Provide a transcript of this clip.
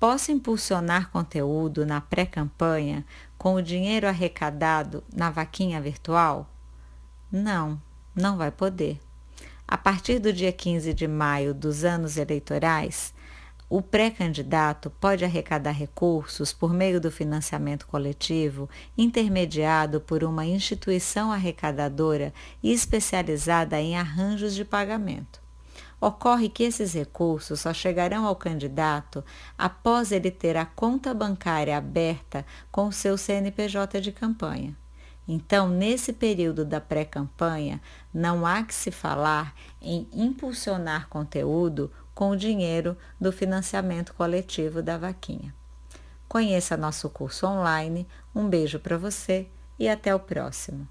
posso impulsionar conteúdo na pré-campanha com o dinheiro arrecadado na vaquinha virtual? Não, não vai poder. A partir do dia 15 de maio dos anos eleitorais, o pré-candidato pode arrecadar recursos por meio do financiamento coletivo intermediado por uma instituição arrecadadora e especializada em arranjos de pagamento. Ocorre que esses recursos só chegarão ao candidato após ele ter a conta bancária aberta com o seu CNPJ de campanha. Então, nesse período da pré-campanha, não há que se falar em impulsionar conteúdo com o dinheiro do financiamento coletivo da vaquinha. Conheça nosso curso online. Um beijo para você e até o próximo.